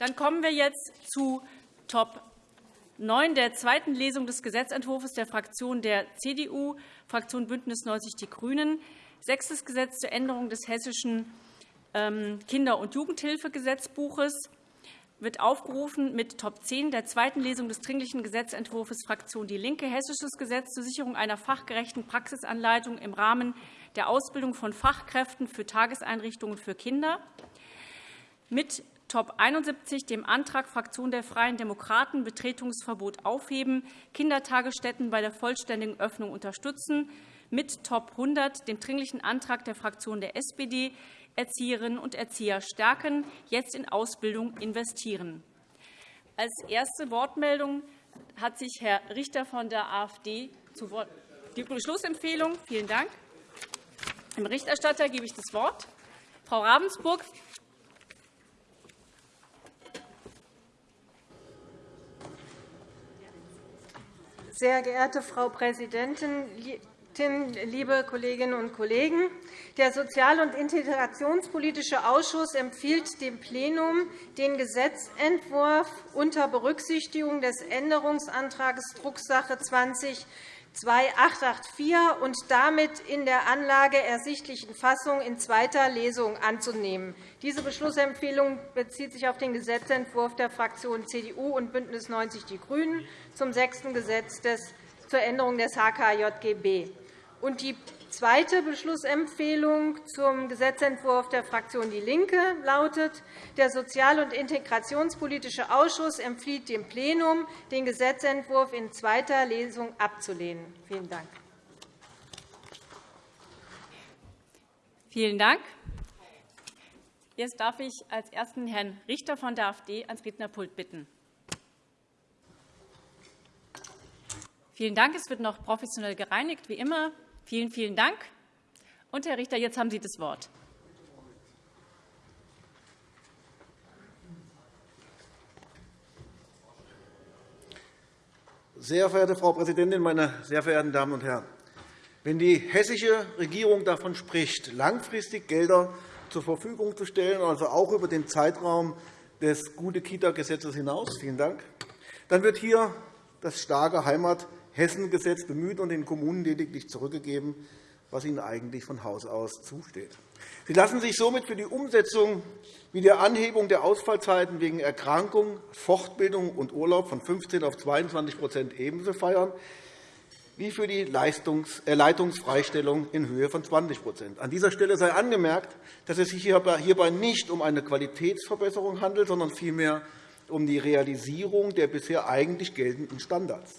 Dann kommen wir jetzt zu Top 9 der zweiten Lesung des Gesetzentwurfs der Fraktion der CDU, Fraktion BÜNDNIS 90 die GRÜNEN. Sechstes Gesetz zur Änderung des Hessischen ähm, Kinder- und Jugendhilfegesetzbuches wird aufgerufen mit Top 10 der zweiten Lesung des Dringlichen Gesetzentwurfs Fraktion DIE LINKE, Hessisches Gesetz zur Sicherung einer fachgerechten Praxisanleitung im Rahmen der Ausbildung von Fachkräften für Tageseinrichtungen für Kinder, mit Top 71, dem Antrag Fraktion der Freien Demokraten, Betretungsverbot aufheben, Kindertagesstätten bei der vollständigen Öffnung unterstützen, mit Top 100, dem Dringlichen Antrag der Fraktion der SPD, Erzieherinnen und Erzieher stärken, jetzt in Ausbildung investieren. Als erste Wortmeldung hat sich Herr Richter von der AfD zu Wort. Die Beschlussempfehlung. Vielen Dank. Dem Berichterstatter gebe ich das Wort. Frau Ravensburg. Sehr geehrte Frau Präsidentin, liebe Kolleginnen und Kollegen! Der Sozial- und Integrationspolitische Ausschuss empfiehlt dem Plenum, den Gesetzentwurf unter Berücksichtigung des Änderungsantrags Drucksache 20 2884 und damit in der Anlage ersichtlichen Fassung in zweiter Lesung anzunehmen. Diese Beschlussempfehlung bezieht sich auf den Gesetzentwurf der Fraktionen CDU und BÜNDNIS 90 die GRÜNEN zum sechsten Gesetz zur Änderung des HKJGB. Und die zweite Beschlussempfehlung zum Gesetzentwurf der Fraktion DIE LINKE lautet, der Sozial- und Integrationspolitische Ausschuss empfiehlt dem Plenum, den Gesetzentwurf in zweiter Lesung abzulehnen. Vielen Dank. Vielen Dank. Jetzt darf ich als Ersten Herrn Richter von der AfD ans Rednerpult bitten. Vielen Dank. Es wird noch professionell gereinigt, wie immer. Vielen, vielen Dank. Und, Herr Richter, jetzt haben Sie das Wort. Sehr verehrte Frau Präsidentin, meine sehr verehrten Damen und Herren! Wenn die hessische Regierung davon spricht, langfristig Gelder zur Verfügung zu stellen, also auch über den Zeitraum des Gute-Kita-Gesetzes hinaus, vielen Dank, dann wird hier das starke Heimat- Hessengesetz bemüht und den Kommunen lediglich zurückgegeben, was ihnen eigentlich von Haus aus zusteht. Sie lassen sich somit für die Umsetzung wie der Anhebung der Ausfallzeiten wegen Erkrankung, Fortbildung und Urlaub von 15 auf 22% ebenso feiern wie für die äh, Leitungsfreistellung in Höhe von 20% An dieser Stelle sei angemerkt, dass es sich hierbei nicht um eine Qualitätsverbesserung handelt, sondern vielmehr um die Realisierung der bisher eigentlich geltenden Standards.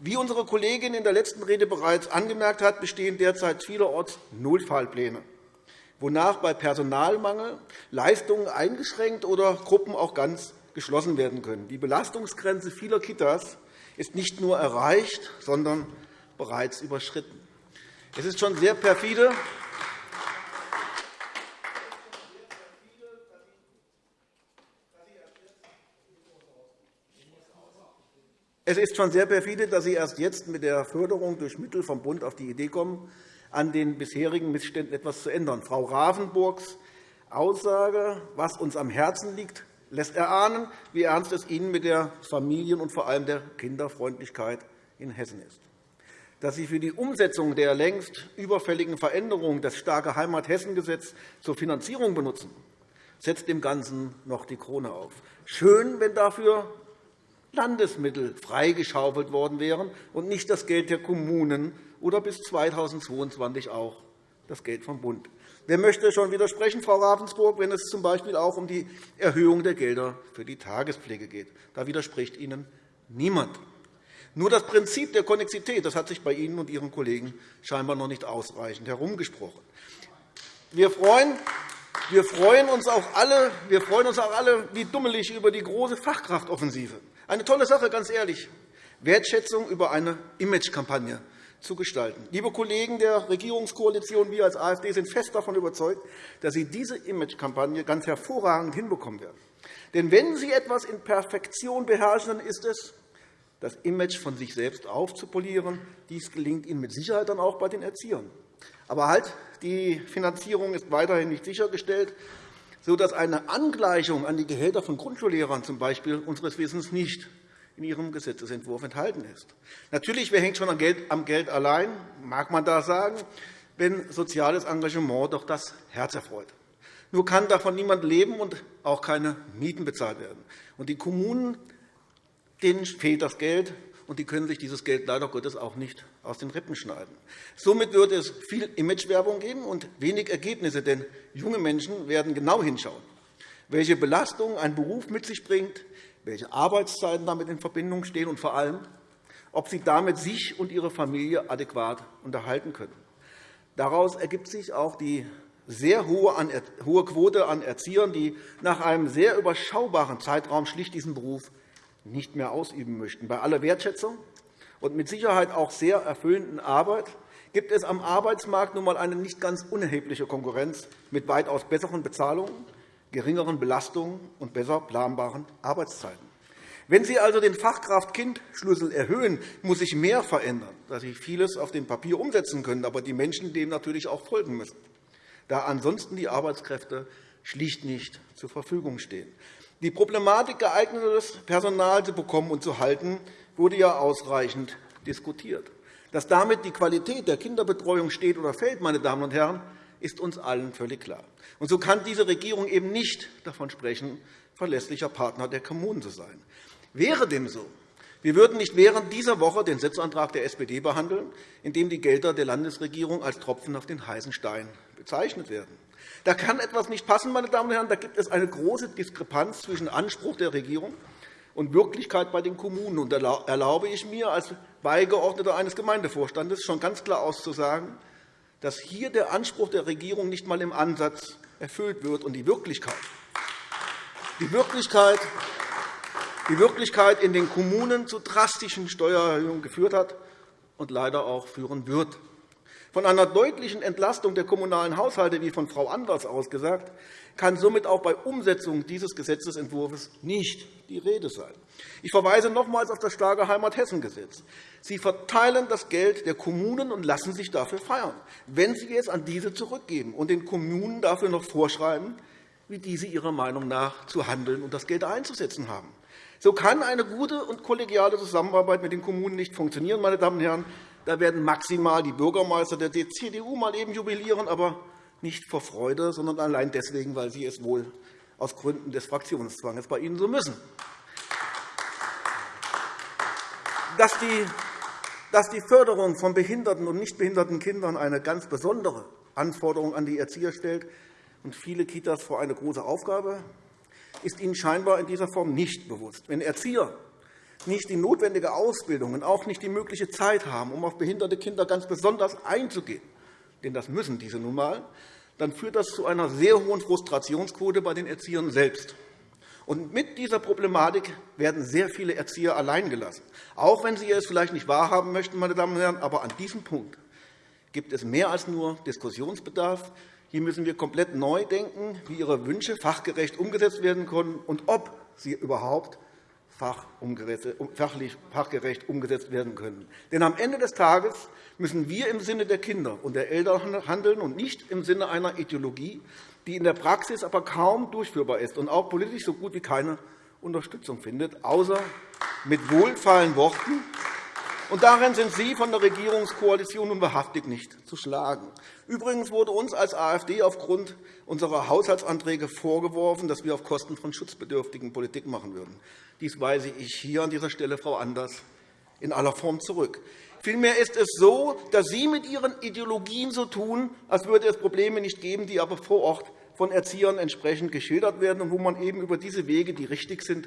Wie unsere Kollegin in der letzten Rede bereits angemerkt hat, bestehen derzeit vielerorts Notfallpläne, wonach bei Personalmangel Leistungen eingeschränkt oder Gruppen auch ganz geschlossen werden können. Die Belastungsgrenze vieler Kitas ist nicht nur erreicht, sondern bereits überschritten. Es ist schon sehr perfide, Es ist schon sehr perfide, dass Sie erst jetzt mit der Förderung durch Mittel vom Bund auf die Idee kommen, an den bisherigen Missständen etwas zu ändern. Frau Ravensburgs Aussage, was uns am Herzen liegt, lässt erahnen, wie ernst es Ihnen mit der Familien- und vor allem der Kinderfreundlichkeit in Hessen ist. Dass Sie für die Umsetzung der längst überfälligen Veränderung das starke Heimat-Hessen-Gesetz zur Finanzierung benutzen, setzt dem Ganzen noch die Krone auf. Schön, wenn dafür Landesmittel freigeschaufelt worden wären und nicht das Geld der Kommunen oder bis 2022 auch das Geld vom Bund. Wer möchte schon widersprechen, Frau Ravensburg, wenn es z. B. auch um die Erhöhung der Gelder für die Tagespflege geht? Da widerspricht Ihnen niemand. Nur das Prinzip der Konnexität das hat sich bei Ihnen und Ihren Kollegen scheinbar noch nicht ausreichend herumgesprochen. Wir freuen, wir freuen uns auch alle, wir freuen uns auch alle wie dummelig über die große Fachkraftoffensive. Eine tolle Sache, ganz ehrlich. Wertschätzung über eine Imagekampagne zu gestalten. Liebe Kollegen der Regierungskoalition, wir als AfD sind fest davon überzeugt, dass Sie diese Imagekampagne ganz hervorragend hinbekommen werden. Denn wenn Sie etwas in Perfektion beherrschen, dann ist es, das Image von sich selbst aufzupolieren. Dies gelingt Ihnen mit Sicherheit dann auch bei den Erziehern. Aber halt, die Finanzierung ist weiterhin nicht sichergestellt. Sodass eine Angleichung an die Gehälter von Grundschullehrern z. B. unseres Wissens nicht in Ihrem Gesetzentwurf enthalten ist. Natürlich, wer hängt schon am Geld, am Geld allein, mag man da sagen, wenn soziales Engagement doch das Herz erfreut. Nur kann davon niemand leben und auch keine Mieten bezahlt werden. Und die Kommunen denen fehlt das Geld, und die können sich dieses Geld leider Gottes auch nicht aus den Rippen schneiden. Somit wird es viel Imagewerbung geben und wenig Ergebnisse, denn junge Menschen werden genau hinschauen, welche Belastungen ein Beruf mit sich bringt, welche Arbeitszeiten damit in Verbindung stehen und vor allem, ob sie damit sich und ihre Familie adäquat unterhalten können. Daraus ergibt sich auch die sehr hohe Quote an Erziehern, die nach einem sehr überschaubaren Zeitraum schlicht diesen Beruf nicht mehr ausüben möchten. Bei aller Wertschätzung und mit Sicherheit auch sehr erfüllenden Arbeit gibt es am Arbeitsmarkt nun einmal eine nicht ganz unerhebliche Konkurrenz mit weitaus besseren Bezahlungen, geringeren Belastungen und besser planbaren Arbeitszeiten. Wenn Sie also den Fachkraft-Kind-Schlüssel erhöhen, muss sich mehr verändern, dass Sie vieles auf dem Papier umsetzen können, aber die Menschen dem natürlich auch folgen müssen, da ansonsten die Arbeitskräfte schlicht nicht zur Verfügung stehen. Die Problematik, geeignetes Personal zu bekommen und zu halten, wurde ja ausreichend diskutiert. Dass damit die Qualität der Kinderbetreuung steht oder fällt, meine Damen und Herren, ist uns allen völlig klar. Und so kann diese Regierung eben nicht davon sprechen, verlässlicher Partner der Kommunen zu sein. Wäre dem so, wir würden nicht während dieser Woche den Setzantrag der SPD behandeln, in dem die Gelder der Landesregierung als Tropfen auf den heißen Stein bezeichnet werden. Da kann etwas nicht passen, meine Damen und Herren. Da gibt es eine große Diskrepanz zwischen Anspruch der Regierung und Wirklichkeit bei den Kommunen. Da erlaube ich mir als Beigeordneter eines Gemeindevorstandes schon ganz klar auszusagen, dass hier der Anspruch der Regierung nicht einmal im Ansatz erfüllt wird und die Wirklichkeit, die Wirklichkeit, die Wirklichkeit in den Kommunen zu drastischen Steuererhöhungen geführt hat und leider auch führen wird. Von einer deutlichen Entlastung der kommunalen Haushalte, wie von Frau Anders ausgesagt, kann somit auch bei Umsetzung dieses Gesetzentwurfs nicht die Rede sein. Ich verweise nochmals auf das starke Heimat-Hessen-Gesetz. Sie verteilen das Geld der Kommunen und lassen sich dafür feiern, wenn Sie es an diese zurückgeben und den Kommunen dafür noch vorschreiben, wie diese ihrer Meinung nach zu handeln und das Geld einzusetzen haben. So kann eine gute und kollegiale Zusammenarbeit mit den Kommunen nicht funktionieren. Meine Damen und Herren. Da werden maximal die Bürgermeister der CDU mal eben jubilieren, aber nicht vor Freude, sondern allein deswegen, weil sie es wohl aus Gründen des Fraktionszwangs bei Ihnen so müssen. Dass die, Förderung von behinderten und nicht behinderten Kindern eine ganz besondere Anforderung an die Erzieher stellt und viele Kitas vor eine große Aufgabe, ist Ihnen scheinbar in dieser Form nicht bewusst. Wenn Erzieher nicht die notwendige Ausbildung und auch nicht die mögliche Zeit haben, um auf behinderte Kinder ganz besonders einzugehen, denn das müssen diese nun einmal, dann führt das zu einer sehr hohen Frustrationsquote bei den Erziehern selbst. Und mit dieser Problematik werden sehr viele Erzieher alleingelassen. Auch wenn Sie es vielleicht nicht wahrhaben möchten, meine Damen und Herren, aber an diesem Punkt gibt es mehr als nur Diskussionsbedarf. Hier müssen wir komplett neu denken, wie Ihre Wünsche fachgerecht umgesetzt werden können und ob sie überhaupt fachlich fachgerecht umgesetzt werden können. Denn am Ende des Tages müssen wir im Sinne der Kinder und der Eltern handeln und nicht im Sinne einer Ideologie, die in der Praxis aber kaum durchführbar ist und auch politisch so gut wie keine Unterstützung findet, außer mit wohlfeilen Worten. Und darin sind Sie von der Regierungskoalition nun wahrhaftig nicht zu schlagen. Übrigens wurde uns als AfD aufgrund unserer Haushaltsanträge vorgeworfen, dass wir auf Kosten von Schutzbedürftigen Politik machen würden. Dies weise ich hier an dieser Stelle, Frau Anders, in aller Form zurück. Vielmehr ist es so, dass Sie mit Ihren Ideologien so tun, als würde es Probleme nicht geben, die aber vor Ort von Erziehern entsprechend geschildert werden und wo man eben über diese Wege, die richtig sind,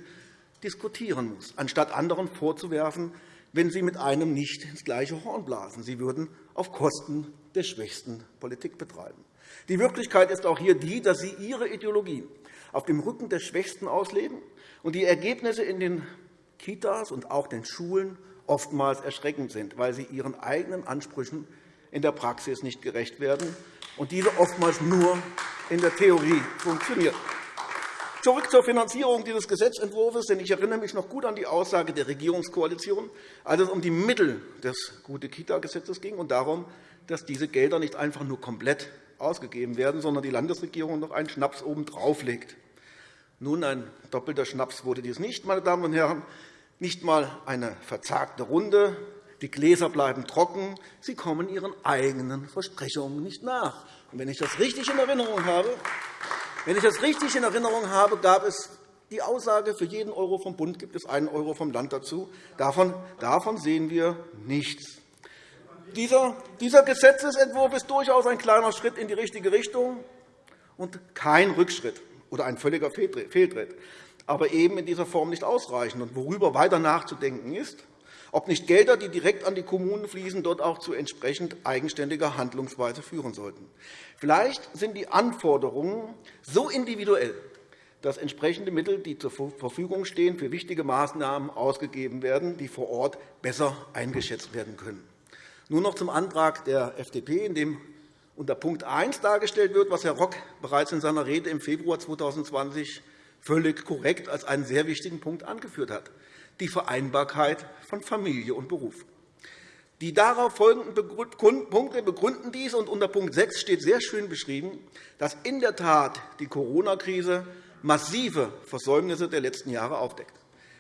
diskutieren muss, anstatt anderen vorzuwerfen, wenn sie mit einem nicht ins gleiche Horn blasen. Sie würden auf Kosten der Schwächsten Politik betreiben. Die Wirklichkeit ist auch hier die, dass Sie Ihre Ideologien auf dem Rücken der Schwächsten ausleben und die Ergebnisse in den Kitas und auch den Schulen oftmals erschreckend sind, weil sie ihren eigenen Ansprüchen in der Praxis nicht gerecht werden und diese oftmals nur in der Theorie funktionieren. Zurück zur Finanzierung dieses Gesetzentwurfs. Denn ich erinnere mich noch gut an die Aussage der Regierungskoalition, als es um die Mittel des Gute-Kita-Gesetzes ging und darum, dass diese Gelder nicht einfach nur komplett ausgegeben werden, sondern die Landesregierung noch einen Schnaps obendrauf legt. Nun, ein doppelter Schnaps wurde dies nicht, meine Damen und Herren. Nicht einmal eine verzagte Runde. Die Gläser bleiben trocken. Sie kommen ihren eigenen Versprechungen nicht nach. Und wenn ich das richtig in Erinnerung habe, wenn ich das richtig in Erinnerung habe, gab es die Aussage, für jeden Euro vom Bund gibt es einen Euro vom Land dazu. Davon, davon sehen wir nichts. Dieser, dieser Gesetzentwurf ist durchaus ein kleiner Schritt in die richtige Richtung und kein Rückschritt oder ein völliger Fehltritt, aber eben in dieser Form nicht ausreichend. Worüber weiter nachzudenken ist, ob nicht Gelder, die direkt an die Kommunen fließen, dort auch zu entsprechend eigenständiger Handlungsweise führen sollten. Vielleicht sind die Anforderungen so individuell, dass entsprechende Mittel, die zur Verfügung stehen, für wichtige Maßnahmen ausgegeben werden, die vor Ort besser eingeschätzt werden können. Nur noch zum Antrag der FDP, in dem unter Punkt 1 dargestellt wird, was Herr Rock bereits in seiner Rede im Februar 2020 völlig korrekt als einen sehr wichtigen Punkt angeführt hat, die Vereinbarkeit von Familie und Beruf. Die darauf folgenden Punkte begründen dies. und Unter Punkt 6 steht sehr schön beschrieben, dass in der Tat die Corona-Krise massive Versäumnisse der letzten Jahre aufdeckt.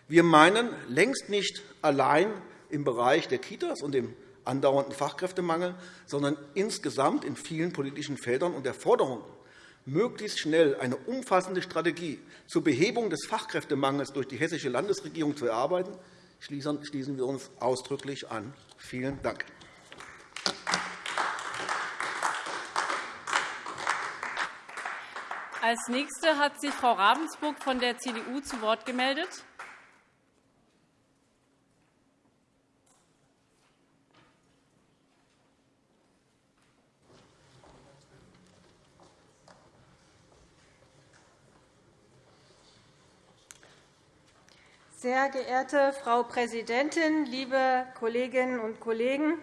Wir meinen längst nicht allein im Bereich der Kitas und dem andauernden Fachkräftemangel, sondern insgesamt in vielen politischen Feldern und der Forderung, möglichst schnell eine umfassende Strategie zur Behebung des Fachkräftemangels durch die Hessische Landesregierung zu erarbeiten, schließen wir uns ausdrücklich an. Vielen Dank. Als Nächste hat sich Frau Ravensburg von der CDU zu Wort gemeldet. Sehr geehrte Frau Präsidentin, liebe Kolleginnen und Kollegen!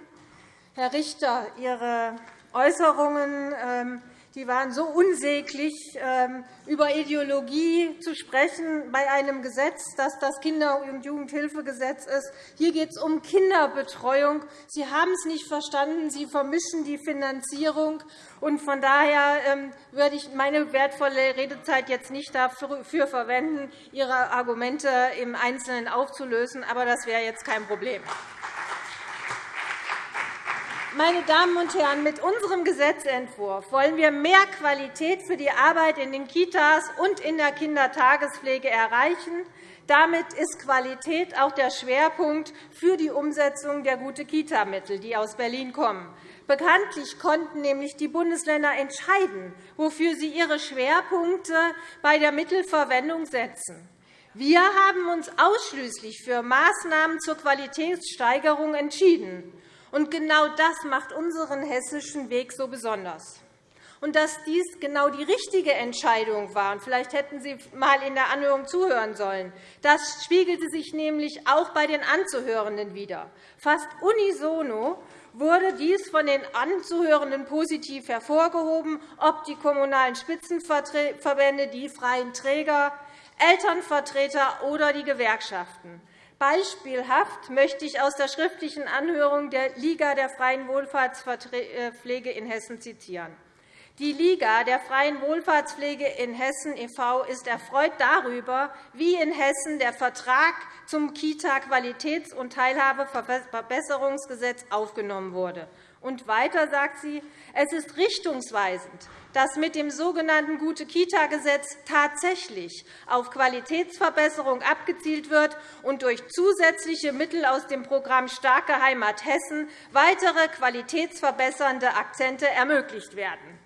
Herr Richter, Ihre Äußerungen ähm, die waren so unsäglich, ähm, über Ideologie zu sprechen bei einem Gesetz, das das Kinder- und Jugendhilfegesetz ist. Hier geht es um Kinderbetreuung. Sie haben es nicht verstanden. Sie vermischen die Finanzierung. Von daher ähm, würde ich meine wertvolle Redezeit jetzt nicht dafür verwenden, Ihre Argumente im Einzelnen aufzulösen. Aber das wäre jetzt kein Problem. Meine Damen und Herren, mit unserem Gesetzentwurf wollen wir mehr Qualität für die Arbeit in den Kitas und in der Kindertagespflege erreichen. Damit ist Qualität auch der Schwerpunkt für die Umsetzung der Gute-Kita-Mittel, die aus Berlin kommen. Bekanntlich konnten nämlich die Bundesländer entscheiden, wofür sie ihre Schwerpunkte bei der Mittelverwendung setzen. Wir haben uns ausschließlich für Maßnahmen zur Qualitätssteigerung entschieden. Und genau das macht unseren hessischen Weg so besonders. Und dass dies genau die richtige Entscheidung war, und vielleicht hätten Sie einmal in der Anhörung zuhören sollen, das spiegelte sich nämlich auch bei den Anzuhörenden wider. Fast unisono wurde dies von den Anzuhörenden positiv hervorgehoben, ob die Kommunalen Spitzenverbände, die freien Träger, Elternvertreter oder die Gewerkschaften. Beispielhaft möchte ich aus der schriftlichen Anhörung der Liga der freien Wohlfahrtspflege in Hessen zitieren. Die Liga der freien Wohlfahrtspflege in Hessen e.V. ist erfreut darüber, wie in Hessen der Vertrag zum Kita-Qualitäts- und Teilhabeverbesserungsgesetz aufgenommen wurde. Und weiter sagt sie, es ist richtungsweisend, dass mit dem sogenannten Gute-Kita-Gesetz tatsächlich auf Qualitätsverbesserung abgezielt wird und durch zusätzliche Mittel aus dem Programm Starke Heimat Hessen weitere qualitätsverbessernde Akzente ermöglicht werden.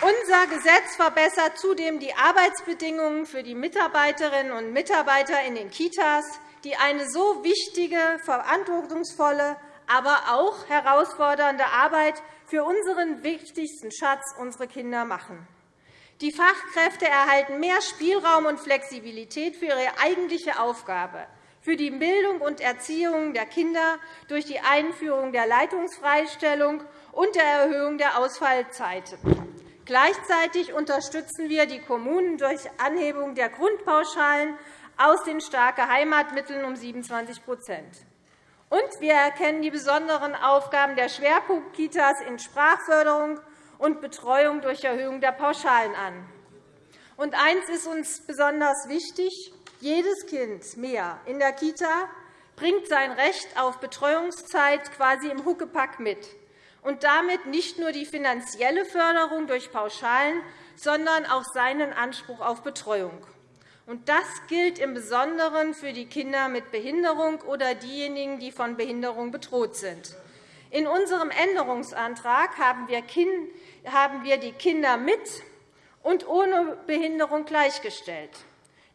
Unser Gesetz verbessert zudem die Arbeitsbedingungen für die Mitarbeiterinnen und Mitarbeiter in den Kitas, die eine so wichtige, verantwortungsvolle, aber auch herausfordernde Arbeit für unseren wichtigsten Schatz, unsere Kinder, machen. Die Fachkräfte erhalten mehr Spielraum und Flexibilität für ihre eigentliche Aufgabe, für die Bildung und Erziehung der Kinder durch die Einführung der Leitungsfreistellung und der Erhöhung der Ausfallzeiten. Gleichzeitig unterstützen wir die Kommunen durch Anhebung der Grundpauschalen aus den starke Heimatmitteln um 27 Und wir erkennen die besonderen Aufgaben der Schwerpunktkitas in Sprachförderung und Betreuung durch Erhöhung der Pauschalen an. Und eines ist uns besonders wichtig. Jedes Kind mehr in der Kita bringt sein Recht auf Betreuungszeit quasi im Huckepack mit und damit nicht nur die finanzielle Förderung durch Pauschalen, sondern auch seinen Anspruch auf Betreuung. Und das gilt im Besonderen für die Kinder mit Behinderung oder diejenigen, die von Behinderung bedroht sind. In unserem Änderungsantrag haben wir die Kinder mit und ohne Behinderung gleichgestellt.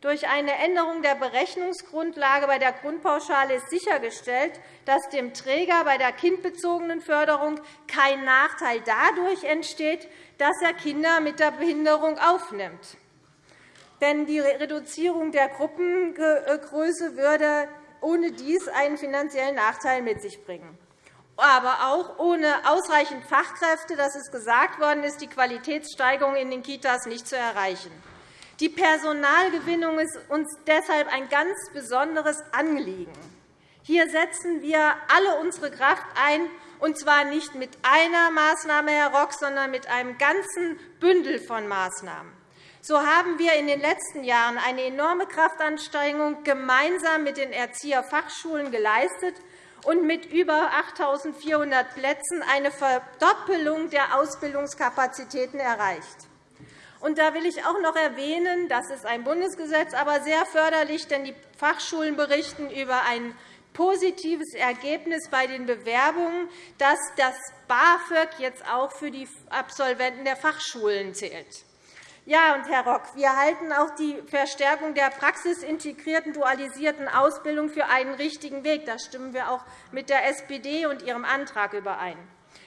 Durch eine Änderung der Berechnungsgrundlage bei der Grundpauschale ist sichergestellt, dass dem Träger bei der kindbezogenen Förderung kein Nachteil dadurch entsteht, dass er Kinder mit der Behinderung aufnimmt. Denn die Reduzierung der Gruppengröße würde ohne dies einen finanziellen Nachteil mit sich bringen. Aber auch ohne ausreichend Fachkräfte, das ist gesagt worden, ist die Qualitätssteigerung in den Kitas nicht zu erreichen. Die Personalgewinnung ist uns deshalb ein ganz besonderes Anliegen. Hier setzen wir alle unsere Kraft ein, und zwar nicht mit einer Maßnahme, Herr Rock, sondern mit einem ganzen Bündel von Maßnahmen. So haben wir in den letzten Jahren eine enorme Kraftanstrengung gemeinsam mit den Erzieherfachschulen geleistet und mit über 8.400 Plätzen eine Verdoppelung der Ausbildungskapazitäten erreicht. Und da will ich auch noch erwähnen, das ist ein Bundesgesetz, aber sehr förderlich, denn die Fachschulen berichten über ein positives Ergebnis bei den Bewerbungen, dass das BAföG jetzt auch für die Absolventen der Fachschulen zählt. Ja, und Herr Rock, wir halten auch die Verstärkung der praxisintegrierten dualisierten Ausbildung für einen richtigen Weg. Da stimmen wir auch mit der SPD und ihrem Antrag überein.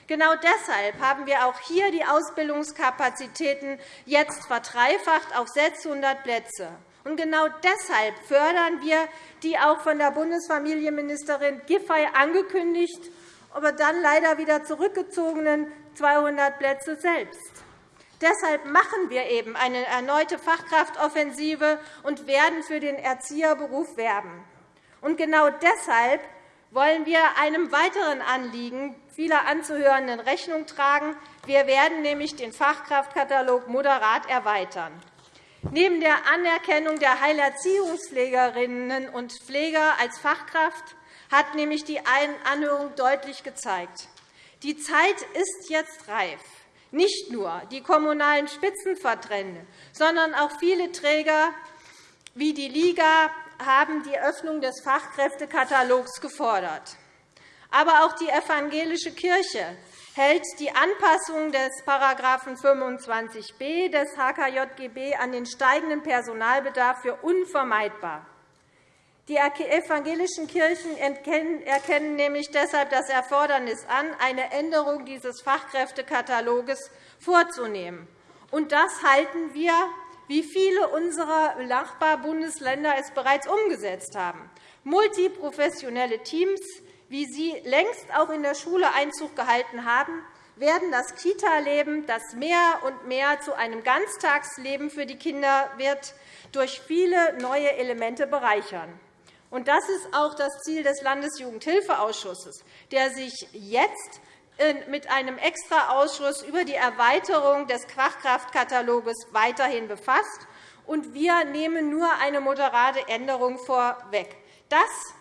Genau deshalb haben wir auch hier die Ausbildungskapazitäten jetzt verdreifacht auf 600 Plätze. Und genau deshalb fördern wir die auch von der Bundesfamilienministerin Giffey angekündigt, aber dann leider wieder zurückgezogenen 200 Plätze selbst. Deshalb machen wir eben eine erneute Fachkraftoffensive und werden für den Erzieherberuf werben. Und genau deshalb wollen wir einem weiteren Anliegen vieler Anzuhörenden Rechnung tragen. Wir werden nämlich den Fachkraftkatalog moderat erweitern. Neben der Anerkennung der Heilerziehungspflegerinnen und Pfleger als Fachkraft hat nämlich die Anhörung deutlich gezeigt, die Zeit ist jetzt reif. Nicht nur die Kommunalen Spitzenverbände, sondern auch viele Träger wie die Liga haben die Öffnung des Fachkräftekatalogs gefordert. Aber auch die evangelische Kirche hält die Anpassung des § 25b des HKJGB an den steigenden Personalbedarf für unvermeidbar. Die evangelischen Kirchen erkennen nämlich deshalb das Erfordernis an, eine Änderung dieses Fachkräftekataloges vorzunehmen. Und das halten wir wie viele unserer Nachbarbundesländer es bereits umgesetzt haben. Multiprofessionelle Teams, wie sie längst auch in der Schule Einzug gehalten haben, werden das Kita-Leben, das mehr und mehr zu einem Ganztagsleben für die Kinder wird, durch viele neue Elemente bereichern. Das ist auch das Ziel des Landesjugendhilfeausschusses, der sich jetzt mit einem Extraausschuss über die Erweiterung des Fachkraftkataloges weiterhin befasst. Und wir nehmen nur eine moderate Änderung vorweg. Das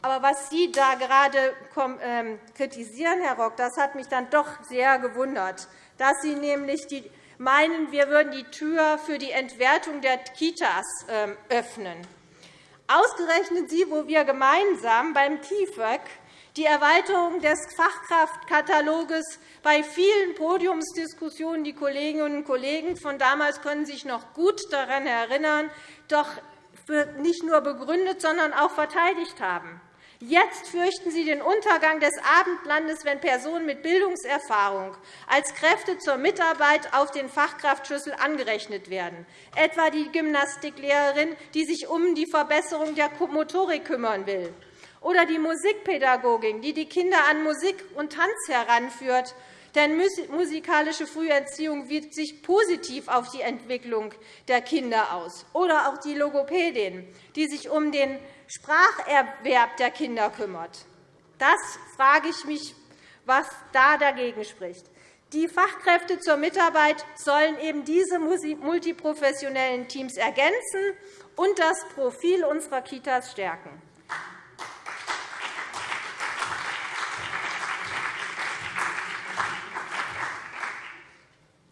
aber was Sie da gerade ähm, kritisieren, Herr Rock, das hat mich dann doch sehr gewundert, dass Sie nämlich meinen, wir würden die Tür für die Entwertung der Kitas ähm, öffnen. Ausgerechnet Sie, wo wir gemeinsam beim KIföG die Erweiterung des Fachkraftkataloges bei vielen Podiumsdiskussionen die Kolleginnen und Kollegen von damals können sich noch gut daran erinnern, doch nicht nur begründet, sondern auch verteidigt haben. Jetzt fürchten Sie den Untergang des Abendlandes, wenn Personen mit Bildungserfahrung als Kräfte zur Mitarbeit auf den Fachkraftschlüssel angerechnet werden, etwa die Gymnastiklehrerin, die sich um die Verbesserung der Motorik kümmern will oder die Musikpädagogin, die die Kinder an Musik und Tanz heranführt. Denn musikalische Früherziehung wirkt sich positiv auf die Entwicklung der Kinder aus. Oder auch die Logopädin, die sich um den Spracherwerb der Kinder kümmert. Das frage ich mich, was da dagegen spricht. Die Fachkräfte zur Mitarbeit sollen eben diese multiprofessionellen Teams ergänzen und das Profil unserer Kitas stärken.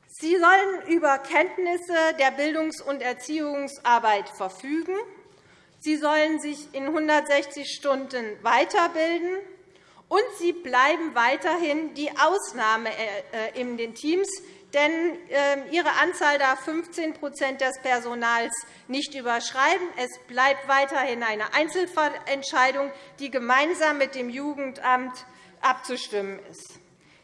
Sie sollen über Kenntnisse der Bildungs- und Erziehungsarbeit verfügen. Sie sollen sich in 160 Stunden weiterbilden und sie bleiben weiterhin die Ausnahme äh, in den Teams, denn ähm, ihre Anzahl darf 15% des Personals nicht überschreiten. Es bleibt weiterhin eine Einzelentscheidung, die gemeinsam mit dem Jugendamt abzustimmen ist.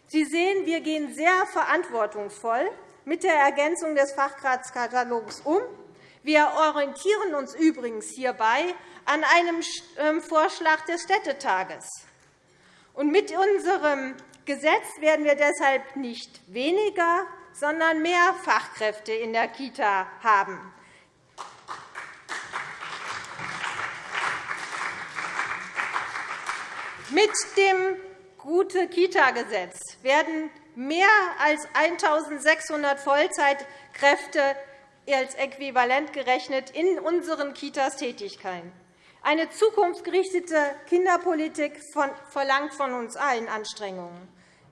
Sie sehen, wir gehen sehr verantwortungsvoll mit der Ergänzung des Fachkratskatalogs um. Wir orientieren uns übrigens hierbei an einem ähm, Vorschlag des Städtetages. Mit unserem Gesetz werden wir deshalb nicht weniger, sondern mehr Fachkräfte in der Kita haben. Mit dem Gute-Kita-Gesetz werden mehr als 1.600 Vollzeitkräfte als äquivalent gerechnet in unseren Kitas Tätigkeiten. Eine zukunftsgerichtete Kinderpolitik verlangt von uns allen Anstrengungen.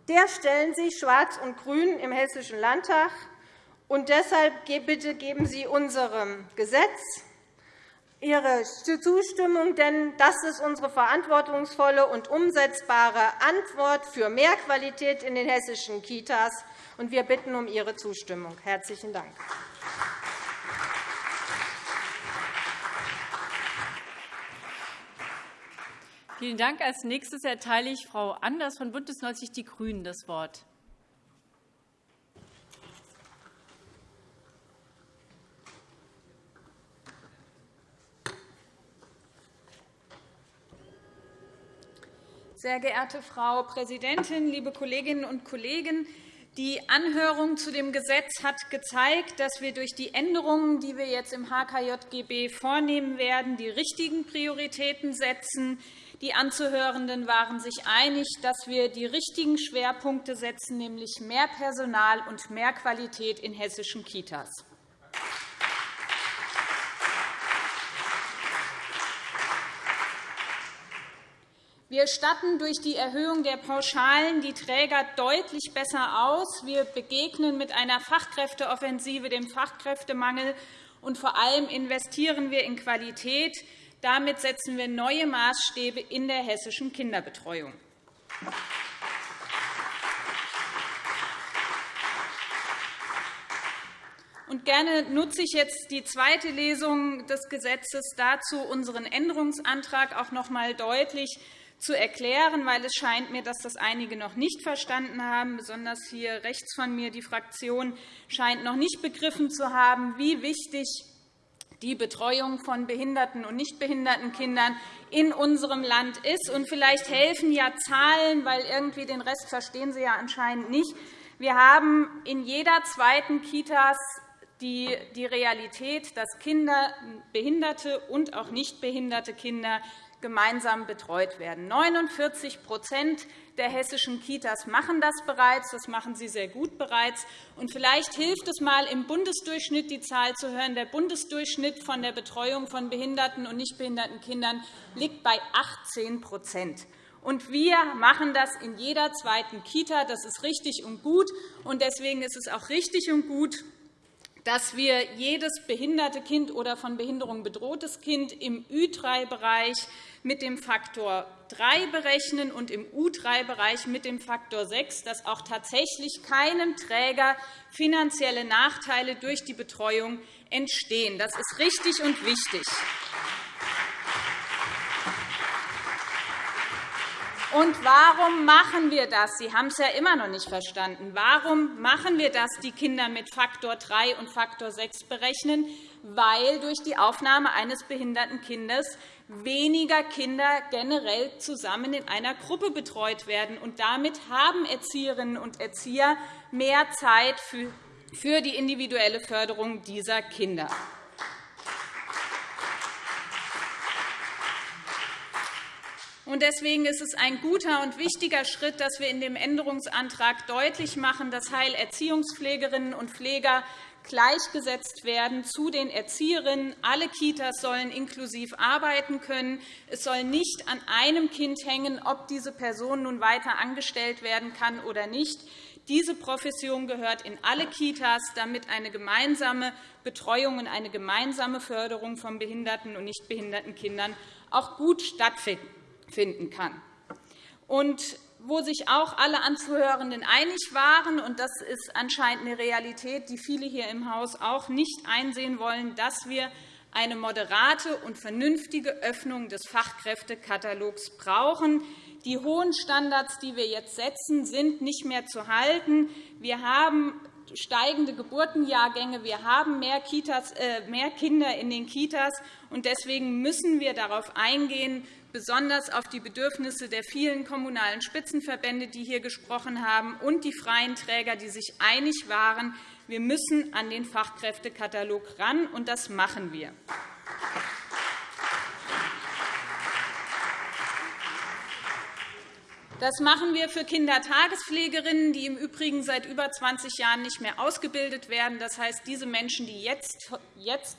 Der stellen sich Schwarz und Grün im Hessischen Landtag. Und deshalb bitte geben Sie unserem Gesetz Ihre Zustimmung, denn das ist unsere verantwortungsvolle und umsetzbare Antwort für mehr Qualität in den hessischen Kitas. Wir bitten um Ihre Zustimmung. – Herzlichen Dank. Vielen Dank. Als nächstes erteile ich Frau Anders von BÜNDNIS 90 die GRÜNEN das Wort. Sehr geehrte Frau Präsidentin, liebe Kolleginnen und Kollegen! Die Anhörung zu dem Gesetz hat gezeigt, dass wir durch die Änderungen, die wir jetzt im HKJGB vornehmen werden, die richtigen Prioritäten setzen, die Anzuhörenden waren sich einig, dass wir die richtigen Schwerpunkte setzen, nämlich mehr Personal und mehr Qualität in hessischen Kitas. Wir statten durch die Erhöhung der Pauschalen die Träger deutlich besser aus. Wir begegnen mit einer Fachkräfteoffensive dem Fachkräftemangel, und vor allem investieren wir in Qualität. Damit setzen wir neue Maßstäbe in der hessischen Kinderbetreuung. Und gerne nutze ich jetzt die zweite Lesung des Gesetzes dazu, unseren Änderungsantrag auch noch einmal deutlich zu erklären, weil es scheint mir, dass das einige noch nicht verstanden haben. Besonders hier rechts von mir die Fraktion scheint noch nicht begriffen zu haben, wie wichtig die Betreuung von behinderten und nicht behinderten Kindern in unserem Land ist. Und vielleicht helfen ja Zahlen, weil irgendwie den Rest verstehen Sie ja anscheinend nicht. Wir haben in jeder zweiten Kita die Realität, dass Kinder, behinderte und auch nicht behinderte Kinder gemeinsam betreut werden. 49% der hessischen Kitas machen das bereits. Das machen sie sehr gut bereits. Und vielleicht hilft es einmal, im Bundesdurchschnitt die Zahl zu hören. Der Bundesdurchschnitt von der Betreuung von behinderten und nicht behinderten Kindern liegt bei 18% und wir machen das in jeder zweiten Kita. Das ist richtig und gut. Und deswegen ist es auch richtig und gut, dass wir jedes behinderte Kind oder von Behinderung bedrohtes Kind im Ü3-Bereich mit dem Faktor 3 berechnen und im U3-Bereich mit dem Faktor 6, dass auch tatsächlich keinem Träger finanzielle Nachteile durch die Betreuung entstehen. Das ist richtig und wichtig. Und warum machen wir das? Sie haben es ja immer noch nicht verstanden. Warum machen wir das, die Kinder mit Faktor 3 und Faktor 6 berechnen? Weil durch die Aufnahme eines behinderten Kindes weniger Kinder generell zusammen in einer Gruppe betreut werden. Und damit haben Erzieherinnen und Erzieher mehr Zeit für die individuelle Förderung dieser Kinder. Deswegen ist es ein guter und wichtiger Schritt, dass wir in dem Änderungsantrag deutlich machen, dass Heilerziehungspflegerinnen und Pfleger gleichgesetzt werden zu den Erzieherinnen. Alle Kitas sollen inklusiv arbeiten können. Es soll nicht an einem Kind hängen, ob diese Person nun weiter angestellt werden kann oder nicht. Diese Profession gehört in alle Kitas, damit eine gemeinsame Betreuung und eine gemeinsame Förderung von behinderten und nicht behinderten Kindern auch gut stattfinden kann. Und wo sich auch alle Anzuhörenden einig waren, und das ist anscheinend eine Realität, die viele hier im Haus auch nicht einsehen wollen, dass wir eine moderate und vernünftige Öffnung des Fachkräftekatalogs brauchen. Die hohen Standards, die wir jetzt setzen, sind nicht mehr zu halten. Wir haben steigende Geburtenjahrgänge, wir haben mehr, Kitas, äh, mehr Kinder in den Kitas. und Deswegen müssen wir darauf eingehen, besonders auf die Bedürfnisse der vielen kommunalen Spitzenverbände, die hier gesprochen haben, und die freien Träger, die sich einig waren, wir müssen an den Fachkräftekatalog ran, und das machen wir. Das machen wir für Kindertagespflegerinnen, die im Übrigen seit über 20 Jahren nicht mehr ausgebildet werden. Das heißt, diese Menschen, die jetzt,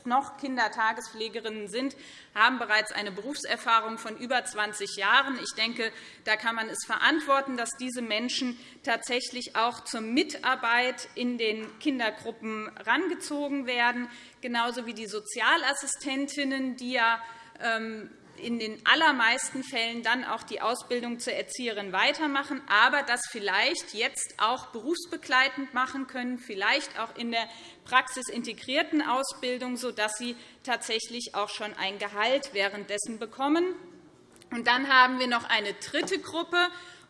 noch Kindertagespflegerinnen sind, haben bereits eine Berufserfahrung von über 20 Jahren. Ich denke, da kann man es verantworten, dass diese Menschen tatsächlich auch zur Mitarbeit in den Kindergruppen herangezogen werden, genauso wie die Sozialassistentinnen, die ja ähm, in den allermeisten Fällen dann auch die Ausbildung zur Erzieherin weitermachen, aber das vielleicht jetzt auch berufsbegleitend machen können, vielleicht auch in der praxisintegrierten Ausbildung, sodass sie tatsächlich auch schon ein Gehalt währenddessen bekommen. Und dann haben wir noch eine dritte Gruppe,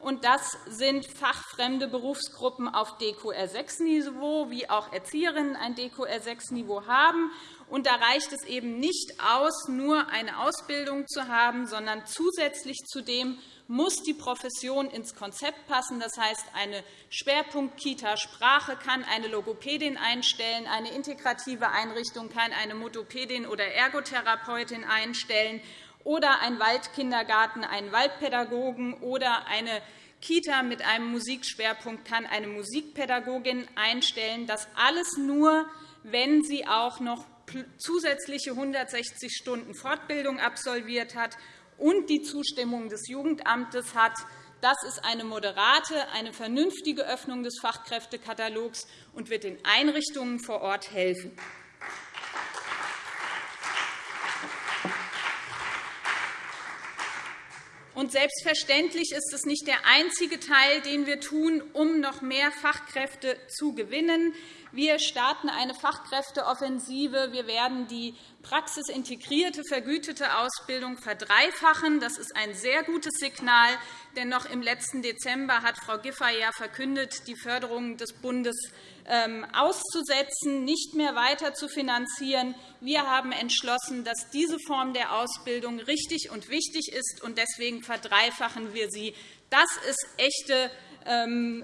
und das sind fachfremde Berufsgruppen auf DQR6-Niveau, wie auch Erzieherinnen ein DQR6-Niveau haben. Und da reicht es eben nicht aus, nur eine Ausbildung zu haben, sondern zusätzlich zu dem muss die Profession ins Konzept passen. Das heißt, eine Schwerpunkt-Kita-Sprache kann eine Logopädin einstellen, eine integrative Einrichtung kann eine Motopädin oder Ergotherapeutin einstellen oder ein Waldkindergarten einen Waldpädagogen oder eine Kita mit einem Musikschwerpunkt kann eine Musikpädagogin einstellen. Das alles nur, wenn sie auch noch zusätzliche 160 Stunden Fortbildung absolviert hat und die Zustimmung des Jugendamtes hat. Das ist eine moderate, eine vernünftige Öffnung des Fachkräftekatalogs und wird den Einrichtungen vor Ort helfen. Und selbstverständlich ist es nicht der einzige Teil, den wir tun, um noch mehr Fachkräfte zu gewinnen. Wir starten eine Fachkräfteoffensive. Wir werden die praxisintegrierte, vergütete Ausbildung verdreifachen. Das ist ein sehr gutes Signal, denn noch im letzten Dezember hat Frau Giffey ja verkündet, die Förderung des Bundes ähm, auszusetzen, nicht mehr weiter zu finanzieren. Wir haben entschlossen, dass diese Form der Ausbildung richtig und wichtig ist, und deswegen verdreifachen wir sie. Das ist echte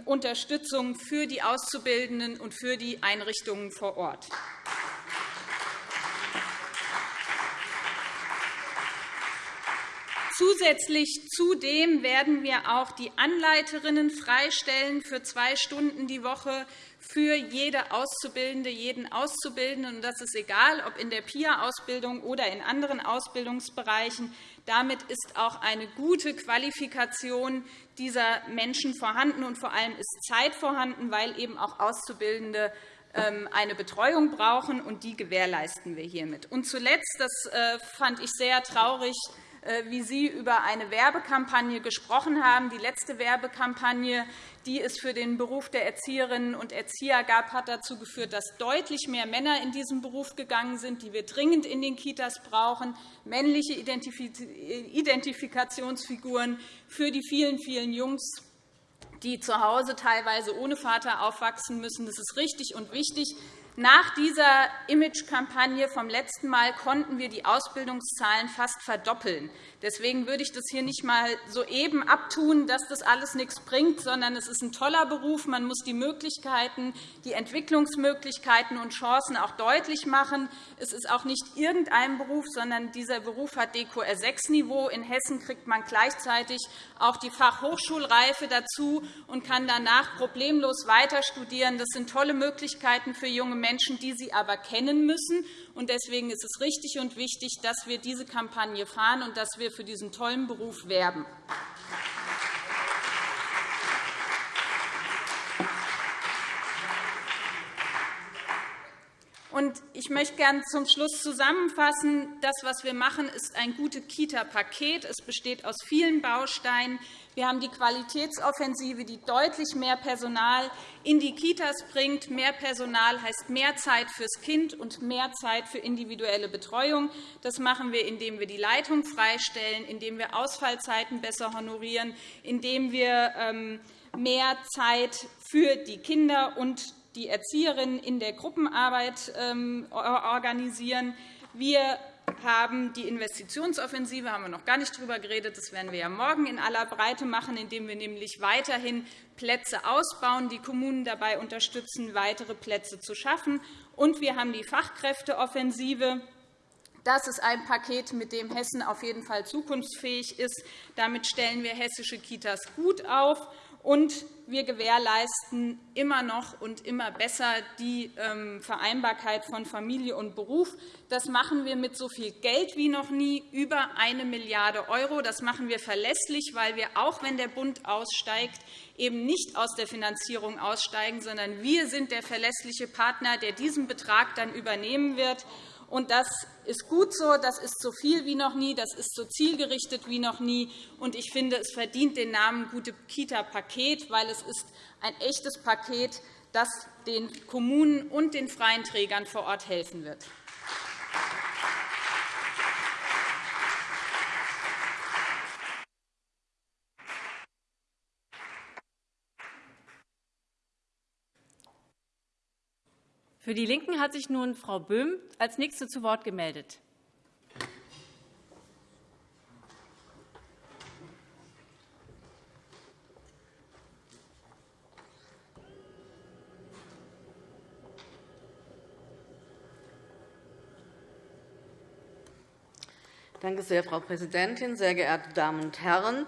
Unterstützung für die Auszubildenden und für die Einrichtungen vor Ort. Zusätzlich zudem werden wir auch die Anleiterinnen freistellen für zwei Stunden die Woche für jede Auszubildende, jeden Auszubildenden. das ist egal, ob in der PIA-Ausbildung oder in anderen Ausbildungsbereichen. Damit ist auch eine gute Qualifikation dieser Menschen vorhanden, und vor allem ist Zeit vorhanden, weil eben auch Auszubildende ähm, eine Betreuung brauchen, und die gewährleisten wir hiermit. Und zuletzt, das äh, fand ich sehr traurig, wie Sie über eine Werbekampagne gesprochen haben. Die letzte Werbekampagne, die es für den Beruf der Erzieherinnen und Erzieher gab, hat dazu geführt, dass deutlich mehr Männer in diesen Beruf gegangen sind, die wir dringend in den Kitas brauchen, männliche Identifikationsfiguren für die vielen, vielen Jungs, die zu Hause teilweise ohne Vater aufwachsen müssen. Das ist richtig und wichtig. Nach dieser Imagekampagne vom letzten Mal konnten wir die Ausbildungszahlen fast verdoppeln. Deswegen würde ich das hier nicht einmal soeben abtun, dass das alles nichts bringt, sondern es ist ein toller Beruf. Man muss die Möglichkeiten, die Entwicklungsmöglichkeiten und Chancen auch deutlich machen. Es ist auch nicht irgendein Beruf, sondern dieser Beruf hat DQR-6-Niveau. In Hessen kriegt man gleichzeitig auch die Fachhochschulreife dazu und kann danach problemlos weiter studieren. Das sind tolle Möglichkeiten für junge Menschen, die sie aber kennen müssen. Deswegen ist es richtig und wichtig, dass wir diese Kampagne fahren und dass wir für diesen tollen Beruf werben. Ich möchte gerne zum Schluss zusammenfassen. Das, was wir machen, ist ein gutes Kita-Paket. Es besteht aus vielen Bausteinen. Wir haben die Qualitätsoffensive, die deutlich mehr Personal in die Kitas bringt. Mehr Personal heißt mehr Zeit fürs Kind und mehr Zeit für individuelle Betreuung. Das machen wir, indem wir die Leitung freistellen, indem wir Ausfallzeiten besser honorieren, indem wir ähm, mehr Zeit für die Kinder und die Erzieherinnen in der Gruppenarbeit ähm, organisieren. Wir haben die Investitionsoffensive, haben wir noch gar nicht darüber geredet. Das werden wir ja morgen in aller Breite machen, indem wir nämlich weiterhin Plätze ausbauen, die Kommunen dabei unterstützen, weitere Plätze zu schaffen. Und wir haben die Fachkräfteoffensive. Das ist ein Paket, mit dem Hessen auf jeden Fall zukunftsfähig ist. Damit stellen wir hessische Kitas gut auf und wir gewährleisten immer noch und immer besser die ähm, Vereinbarkeit von Familie und Beruf. Das machen wir mit so viel Geld wie noch nie, über 1 Milliarde €. Das machen wir verlässlich, weil wir, auch wenn der Bund aussteigt, eben nicht aus der Finanzierung aussteigen, sondern wir sind der verlässliche Partner, der diesen Betrag dann übernehmen wird. Und das ist gut so, das ist so viel wie noch nie, das ist so zielgerichtet wie noch nie. Und ich finde, es verdient den Namen Gute Kita-Paket, weil es ist ein echtes Paket, das den Kommunen und den freien Trägern vor Ort helfen wird. Für die LINKEN hat sich nun Frau Böhm als Nächste zu Wort gemeldet. Danke sehr, Frau Präsidentin, sehr geehrte Damen und Herren!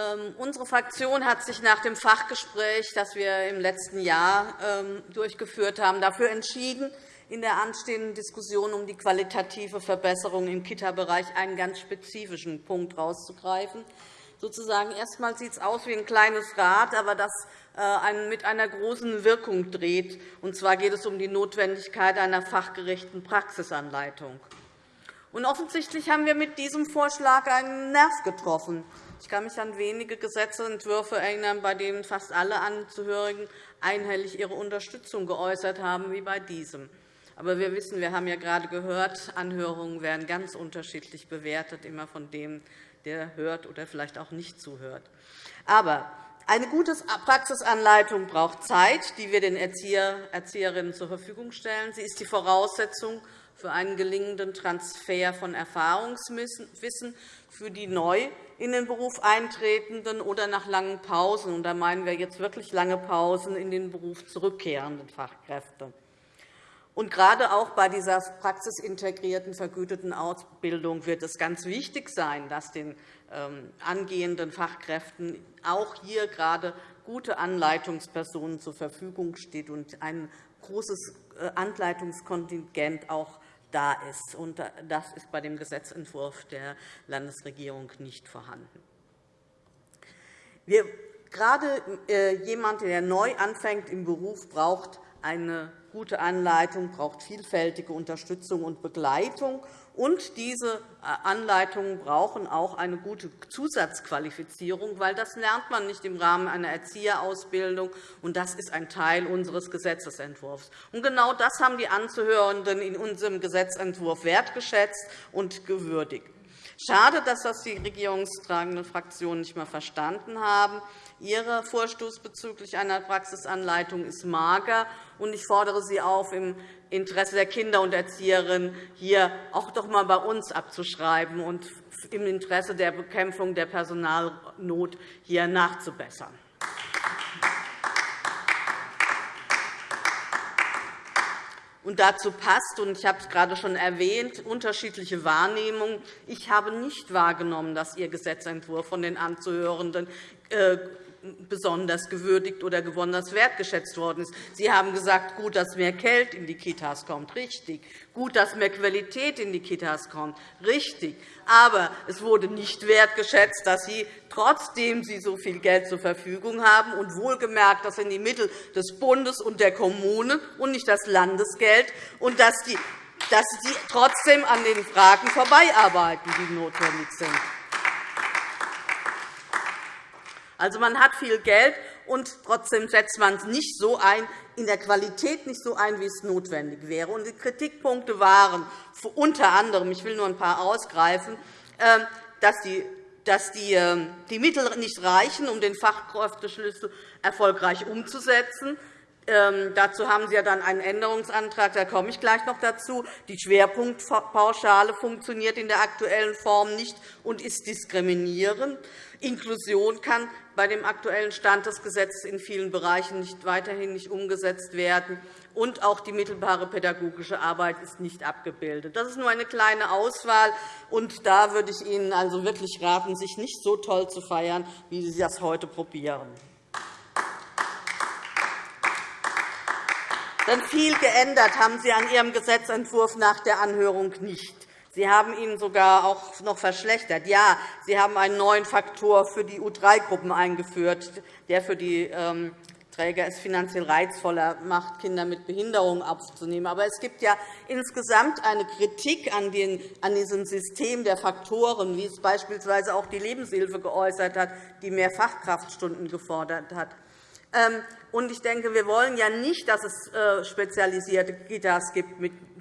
Ähm, unsere Fraktion hat sich nach dem Fachgespräch, das wir im letzten Jahr ähm, durchgeführt haben, dafür entschieden, in der anstehenden Diskussion um die qualitative Verbesserung im Kita-Bereich einen ganz spezifischen Punkt herauszugreifen. Sozusagen erstmal sieht es aus wie ein kleines Rad, aber das äh, mit einer großen Wirkung dreht. Und zwar geht es um die Notwendigkeit einer fachgerechten Praxisanleitung. Und offensichtlich haben wir mit diesem Vorschlag einen Nerv getroffen. Ich kann mich an wenige Gesetzentwürfe erinnern, bei denen fast alle Angehörigen einhellig ihre Unterstützung geäußert haben, wie bei diesem. Aber wir wissen, wir haben ja gerade gehört, Anhörungen werden ganz unterschiedlich bewertet, immer von dem, der hört oder vielleicht auch nicht zuhört. Aber eine gute Praxisanleitung braucht Zeit, die wir den Erzieher, Erzieherinnen zur Verfügung stellen. Sie ist die Voraussetzung für einen gelingenden Transfer von Erfahrungswissen für die neu in den Beruf eintretenden oder nach langen Pausen, und da meinen wir jetzt wirklich lange Pausen, in den Beruf zurückkehrenden Fachkräfte. Und gerade auch bei dieser praxisintegrierten, vergüteten Ausbildung wird es ganz wichtig sein, dass den ähm, angehenden Fachkräften auch hier gerade gute Anleitungspersonen zur Verfügung stehen und ein großes äh, Anleitungskontingent auch da ist. Das ist bei dem Gesetzentwurf der Landesregierung nicht vorhanden. Wir, gerade äh, jemand, der neu anfängt im Beruf, braucht eine gute Anleitung, braucht vielfältige Unterstützung und Begleitung. Und diese äh, Anleitungen brauchen auch eine gute Zusatzqualifizierung, weil das lernt man nicht im Rahmen einer Erzieherausbildung, und das ist ein Teil unseres Gesetzentwurfs. Und genau das haben die Anzuhörenden in unserem Gesetzentwurf wertgeschätzt und gewürdigt. Schade, dass das die regierungstragenden Fraktionen nicht mehr verstanden haben. Ihre Vorstoß bezüglich einer Praxisanleitung ist mager, und ich fordere Sie auf, im Interesse der Kinder und Erzieherinnen hier auch doch einmal bei uns abzuschreiben und im Interesse der Bekämpfung der Personalnot hier nachzubessern. Und dazu passt, und ich habe es gerade schon erwähnt, unterschiedliche Wahrnehmungen. Ich habe nicht wahrgenommen, dass Ihr Gesetzentwurf von den Anzuhörenden äh, besonders gewürdigt oder besonders wertgeschätzt worden ist. Sie haben gesagt, gut, dass mehr Geld in die Kitas kommt. Richtig. Gut, dass mehr Qualität in die Kitas kommt. Richtig. Aber es wurde nicht wertgeschätzt, dass Sie, trotzdem Sie so viel Geld zur Verfügung haben und wohlgemerkt, das sind die Mittel des Bundes und der Kommunen und nicht das Landesgeld, und dass, Sie trotzdem an den Fragen vorbeiarbeiten, die notwendig sind. Also, man hat viel Geld, und trotzdem setzt man es nicht so ein, in der Qualität nicht so ein, wie es notwendig wäre. Und die Kritikpunkte waren unter anderem, ich will nur ein paar ausgreifen, ähm, dass die dass ähm, die Mittel nicht reichen, um den Fachkräfteschlüssel erfolgreich umzusetzen. Ähm, dazu haben Sie ja dann einen Änderungsantrag, da komme ich gleich noch dazu. Die Schwerpunktpauschale funktioniert in der aktuellen Form nicht und ist diskriminierend. Inklusion kann bei dem aktuellen Stand des Gesetzes in vielen Bereichen nicht, weiterhin nicht umgesetzt werden. Und auch die mittelbare pädagogische Arbeit ist nicht abgebildet. Das ist nur eine kleine Auswahl. Und da würde ich Ihnen also wirklich raten, sich nicht so toll zu feiern, wie Sie das heute probieren. Denn viel geändert haben Sie an Ihrem Gesetzentwurf nach der Anhörung nicht. Sie haben ihn sogar auch noch verschlechtert. Ja, Sie haben einen neuen Faktor für die U3-Gruppen eingeführt, der für die ähm, Träger es finanziell reizvoller macht, Kinder mit Behinderung aufzunehmen. Aber es gibt ja insgesamt eine Kritik an, diesem System der Faktoren, wie es beispielsweise auch die Lebenshilfe geäußert hat, die mehr Fachkraftstunden gefordert hat. Ähm, ich denke, wir wollen ja nicht, dass es äh, spezialisierte Kitas gibt,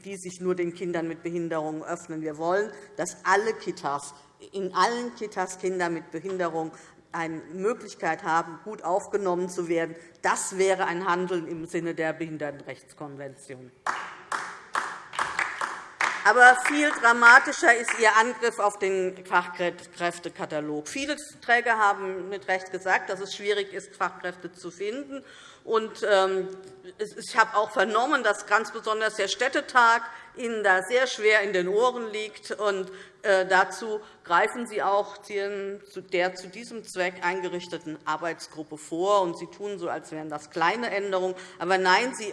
die sich nur den Kindern mit Behinderungen öffnen. Wir wollen, dass alle Kitas, in allen Kitas Kinder mit Behinderung eine Möglichkeit haben, gut aufgenommen zu werden. Das wäre ein Handeln im Sinne der Behindertenrechtskonvention. Aber viel dramatischer ist Ihr Angriff auf den Fachkräftekatalog. Viele Träger haben mit Recht gesagt, dass es schwierig ist, Fachkräfte zu finden. Ähm, ich habe auch vernommen, dass ganz besonders der Städtetag Ihnen da sehr schwer in den Ohren liegt. Äh, dazu greifen Sie auch der zu diesem Zweck eingerichteten Arbeitsgruppe vor. Sie tun so, als wären das kleine Änderungen. Aber nein, Sie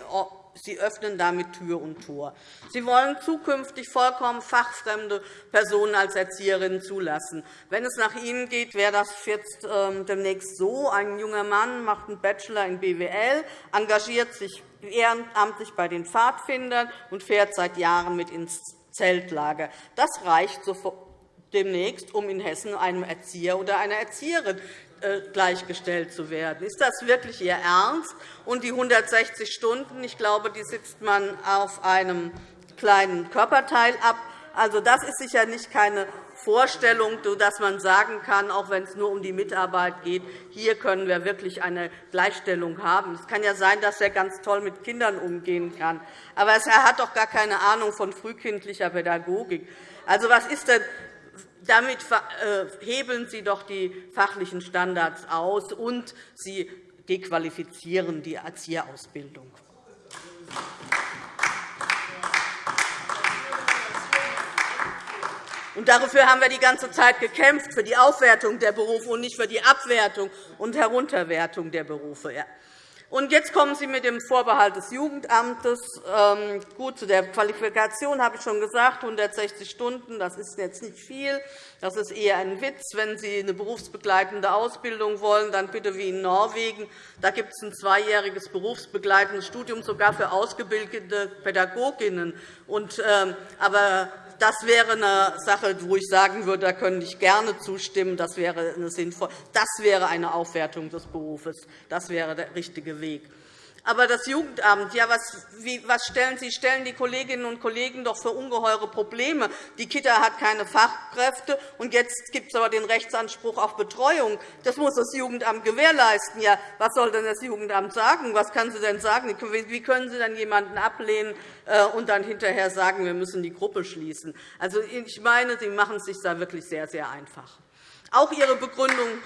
Sie öffnen damit Tür und Tor. Sie wollen zukünftig vollkommen fachfremde Personen als Erzieherinnen zulassen. Wenn es nach Ihnen geht, wäre das jetzt ähm, demnächst so. Ein junger Mann macht einen Bachelor in BWL, engagiert sich ehrenamtlich bei den Pfadfindern und fährt seit Jahren mit ins Zeltlager. Das reicht demnächst, um in Hessen einem Erzieher oder einer Erzieherin äh, gleichgestellt zu werden. Ist das wirklich Ihr Ernst? Und die 160 Stunden, ich glaube, die sitzt man auf einem kleinen Körperteil ab. Also, das ist sicher nicht keine Vorstellung, dass man sagen kann, auch wenn es nur um die Mitarbeit geht, hier können wir wirklich eine Gleichstellung haben. Es kann ja sein, dass er ganz toll mit Kindern umgehen kann. Aber er hat doch gar keine Ahnung von frühkindlicher Pädagogik. Also, was ist denn damit äh, hebeln Sie doch die fachlichen Standards aus, und Sie dequalifizieren die Erzieherausbildung. Und dafür haben wir die ganze Zeit gekämpft, für die Aufwertung der Berufe und nicht für die Abwertung und Herunterwertung der Berufe. Und jetzt kommen Sie mit dem Vorbehalt des Jugendamtes. Ähm, gut, zu der Qualifikation habe ich schon gesagt, 160 Stunden, das ist jetzt nicht viel. Das ist eher ein Witz. Wenn Sie eine berufsbegleitende Ausbildung wollen, dann bitte wie in Norwegen. Da gibt es ein zweijähriges berufsbegleitendes Studium, sogar für ausgebildete Pädagoginnen. Ähm, aber das wäre eine Sache, wo ich sagen würde, da könnte ich gerne zustimmen. Das wäre, eine sinnvoll. das wäre eine Aufwertung des Berufes. Das wäre der richtige Weg. Aber das Jugendamt, ja, was, wie, was stellen Sie? stellen die Kolleginnen und Kollegen doch für ungeheure Probleme. Die Kita hat keine Fachkräfte, und jetzt gibt es aber den Rechtsanspruch auf Betreuung. Das muss das Jugendamt gewährleisten. Ja, was soll denn das Jugendamt sagen? Was kann sie denn sagen? Wie können Sie denn jemanden ablehnen äh, und dann hinterher sagen, wir müssen die Gruppe schließen? Also, ich meine, Sie machen es sich da wirklich sehr, sehr einfach. Auch Ihre Begründung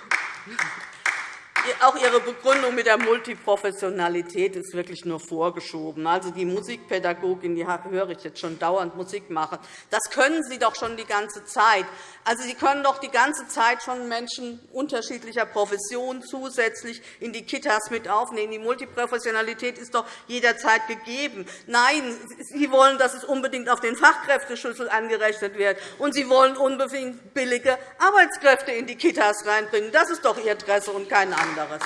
auch Ihre Begründung mit der Multiprofessionalität ist wirklich nur vorgeschoben. Also die Musikpädagogin, die höre ich jetzt schon dauernd Musik machen. Das können Sie doch schon die ganze Zeit. Also Sie können doch die ganze Zeit schon Menschen unterschiedlicher Professionen zusätzlich in die Kitas mit aufnehmen. Die Multiprofessionalität ist doch jederzeit gegeben. Nein, Sie wollen, dass es unbedingt auf den Fachkräfteschlüssel angerechnet wird, und Sie wollen unbedingt billige Arbeitskräfte in die Kitas reinbringen. Das ist doch Ihr Interesse und kein anderes anderes.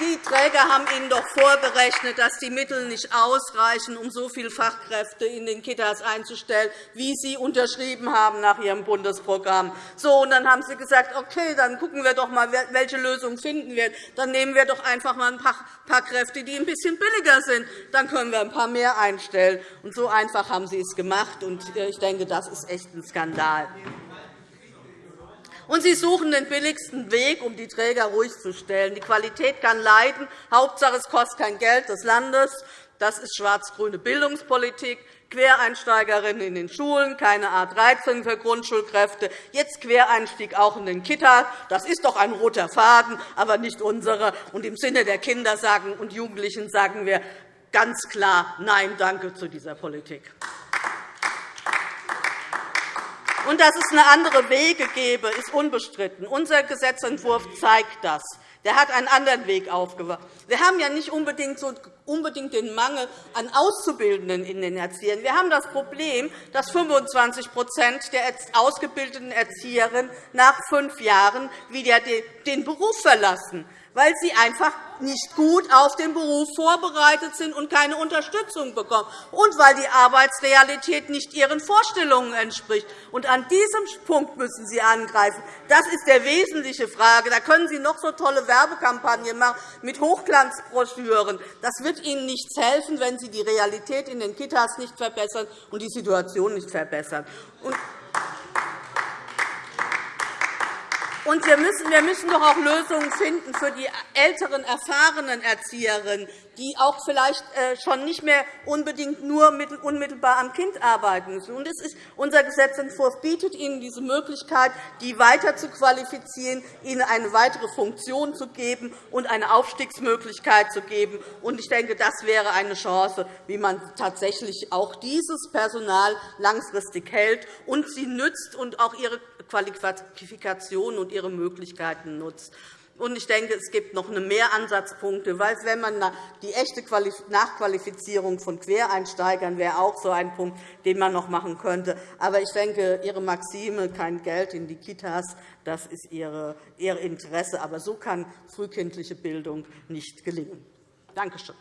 Die Träger haben Ihnen doch vorgerechnet, dass die Mittel nicht ausreichen, um so viele Fachkräfte in den Kitas einzustellen, wie Sie unterschrieben haben nach Ihrem Bundesprogramm. So, und dann haben Sie gesagt, okay, dann gucken wir doch einmal, welche Lösung finden wir. Dann nehmen wir doch einfach einmal ein paar Kräfte, die ein bisschen billiger sind. Dann können wir ein paar mehr einstellen. Und so einfach haben Sie es gemacht. Und äh, ich denke, das ist echt ein Skandal. Und Sie suchen den billigsten Weg, um die Träger ruhig zu stellen. Die Qualität kann leiden. Hauptsache, es kostet kein Geld des Landes. Das ist schwarz-grüne Bildungspolitik. Quereinsteigerinnen in den Schulen, keine A 13 für Grundschulkräfte, jetzt Quereinstieg auch in den Kitas. Das ist doch ein roter Faden, aber nicht unsere. Und Im Sinne der Kinder und Jugendlichen sagen wir ganz klar Nein, danke zu dieser Politik. Und dass es eine andere Wege gäbe, ist unbestritten. Unser Gesetzentwurf zeigt das. Der hat einen anderen Weg aufgewacht. Wir haben ja nicht unbedingt, so unbedingt den Mangel an Auszubildenden in den Erziehern. Wir haben das Problem, dass 25% der ausgebildeten Erzieherinnen nach fünf Jahren wieder den Beruf verlassen weil sie einfach nicht gut auf den Beruf vorbereitet sind und keine Unterstützung bekommen, und weil die Arbeitsrealität nicht ihren Vorstellungen entspricht. Und an diesem Punkt müssen Sie angreifen. Das ist die wesentliche Frage. Da können Sie noch so tolle Werbekampagnen machen mit Hochglanzbroschüren. Das wird Ihnen nichts helfen, wenn Sie die Realität in den Kitas nicht verbessern und die Situation nicht verbessern. Und wir müssen, wir müssen doch auch Lösungen finden für die älteren, erfahrenen Erzieherinnen, die auch vielleicht äh, schon nicht mehr unbedingt nur unmittelbar am Kind arbeiten müssen. Und ist, unser Gesetzentwurf bietet Ihnen diese Möglichkeit, die weiter zu qualifizieren, ihnen eine weitere Funktion zu geben und eine Aufstiegsmöglichkeit zu geben. Ich denke, das wäre eine Chance, wie man tatsächlich auch dieses Personal langfristig hält und sie nützt und auch ihre Qualifikationen und ihre Möglichkeiten nutzt. Ich denke, es gibt noch mehr Ansatzpunkte, weil wenn man die echte Nachqualifizierung von Quereinsteigern wäre auch so ein Punkt, den man noch machen könnte. Aber ich denke, Ihre Maxime, kein Geld in die Kitas, das ist Ihr Interesse. Aber so kann frühkindliche Bildung nicht gelingen. Danke schön.